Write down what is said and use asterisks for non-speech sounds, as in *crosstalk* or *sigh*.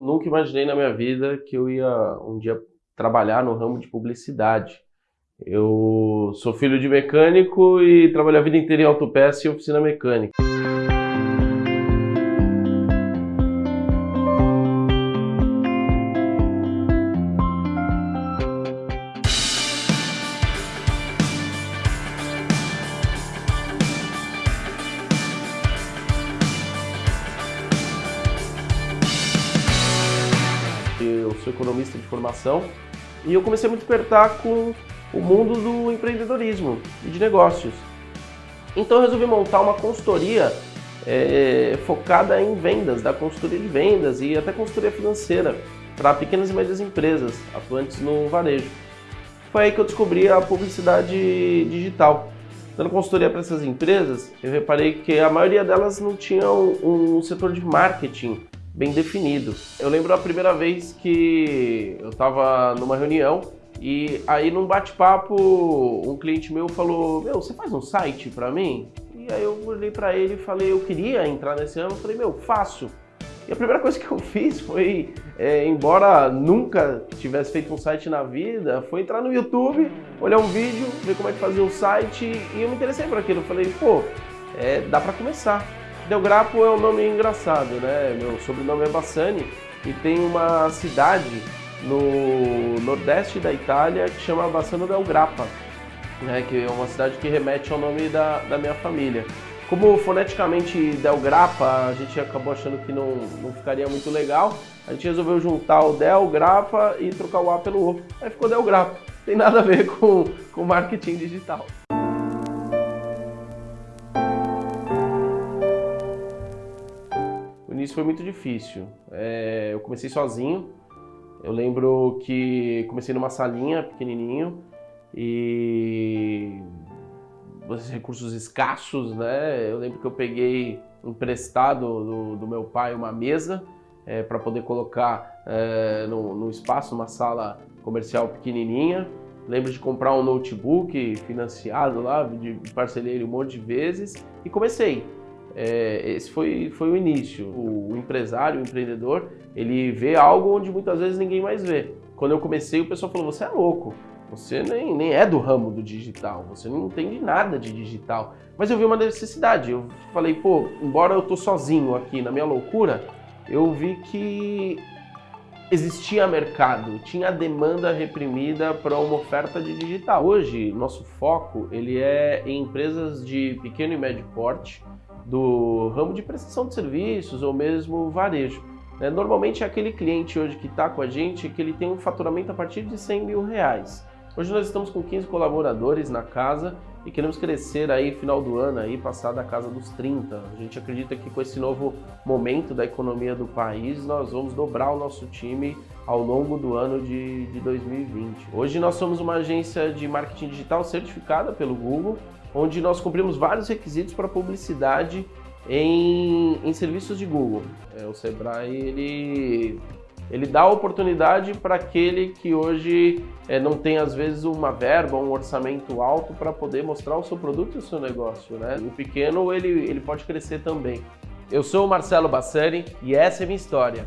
Nunca imaginei na minha vida que eu ia um dia trabalhar no ramo de publicidade. Eu sou filho de mecânico e trabalhei a vida inteira em autopeça e oficina mecânica. Sou economista de formação e eu comecei a me despertar com o mundo do empreendedorismo e de negócios. Então eu resolvi montar uma consultoria é, focada em vendas, da consultoria de vendas e até consultoria financeira para pequenas e médias empresas atuantes no varejo. Foi aí que eu descobri a publicidade digital. Dando consultoria para essas empresas, eu reparei que a maioria delas não tinha um setor de marketing bem definido. Eu lembro a primeira vez que eu estava numa reunião e aí num bate-papo um cliente meu falou, meu, você faz um site para mim? E aí eu olhei para ele e falei, eu queria entrar nesse ano, eu falei, meu, faço. E a primeira *laughs* coisa que eu fiz foi, é, embora nunca tivesse feito um site na vida, foi entrar no YouTube, olhar um vídeo, ver como é que fazia um site e eu me interessei por aquilo. Eu falei, pô, é, dá para começar. Delgrapo é um nome engraçado, né? Meu sobrenome é Bassani e tem uma cidade no nordeste da Itália que chama Bassano del Grappa, né? que é uma cidade que remete ao nome da, da minha família. Como foneticamente Del Grappa, a gente acabou achando que não, não ficaria muito legal, a gente resolveu juntar o Del Grappa e trocar o A pelo O. Aí ficou Del Grappa. Tem nada a ver com, com marketing digital. Início foi muito difícil. É, eu comecei sozinho. Eu lembro que comecei numa salinha pequenininho e recursos escassos, né? Eu lembro que eu peguei emprestado do, do meu pai uma mesa é, para poder colocar é, no, espaço, uma sala comercial pequenininha. Lembro de comprar um notebook financiado lá, de parcelei um monte de vezes e comecei. É, esse foi, foi o início. O, empresário, o empreendedor, ele vê algo onde muitas vezes ninguém mais vê. Quando eu comecei, o pessoal falou, você é louco, você nem, nem é do ramo do digital, você não entende nada de digital. Mas eu vi uma necessidade, eu falei, pô, embora eu tô sozinho aqui na minha loucura, eu vi que existia mercado, tinha demanda reprimida para uma oferta de digital. Hoje, nosso foco ele é em empresas de pequeno e médio porte, do ramo de prestação de serviços ou mesmo varejo. Né? Normalmente é aquele cliente hoje que está com a gente que ele tem um faturamento a partir de 100 mil reais. Hoje nós estamos com 15 colaboradores na casa e queremos crescer aí final do ano aí passar da casa dos 30. A gente acredita que com esse novo momento da economia do país nós vamos dobrar o nosso time ao longo do ano de, de 2020. Hoje nós somos uma agência de marketing digital certificada pelo Google onde nós cumprimos vários requisitos para publicidade em, em serviços de Google. É, o Sebrae ele, ele dá oportunidade para aquele que hoje é, não tem às vezes uma verba, um orçamento alto para poder mostrar o seu produto e o seu negócio. Né? O pequeno ele, ele pode crescer também. Eu sou o Marcelo Bassani e essa é a minha história.